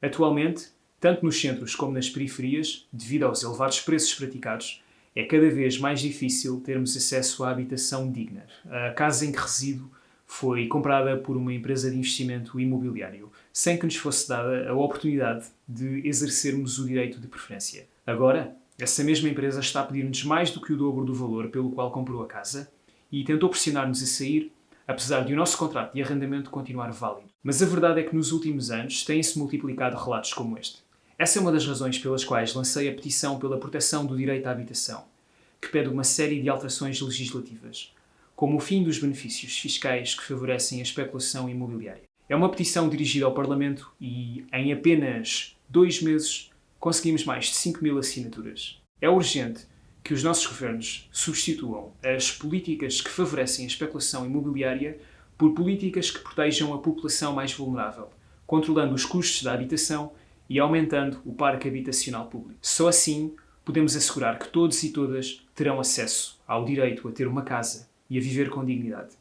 Atualmente, tanto nos centros como nas periferias, devido aos elevados preços praticados, é cada vez mais difícil termos acesso à habitação digna. A casa em que resido foi comprada por uma empresa de investimento imobiliário, sem que nos fosse dada a oportunidade de exercermos o direito de preferência. Agora, essa mesma empresa está a pedir-nos mais do que o dobro do valor pelo qual comprou a casa e tentou pressionar-nos a sair, apesar de o nosso contrato de arrendamento continuar válido. Mas a verdade é que nos últimos anos têm-se multiplicado relatos como este. Essa é uma das razões pelas quais lancei a petição pela proteção do direito à habitação, que pede uma série de alterações legislativas, como o fim dos benefícios fiscais que favorecem a especulação imobiliária. É uma petição dirigida ao Parlamento e, em apenas dois meses, conseguimos mais de 5 mil assinaturas. É urgente que os nossos governos substituam as políticas que favorecem a especulação imobiliária por políticas que protejam a população mais vulnerável, controlando os custos da habitação e aumentando o parque habitacional público. Só assim podemos assegurar que todos e todas terão acesso ao direito a ter uma casa e a viver com dignidade.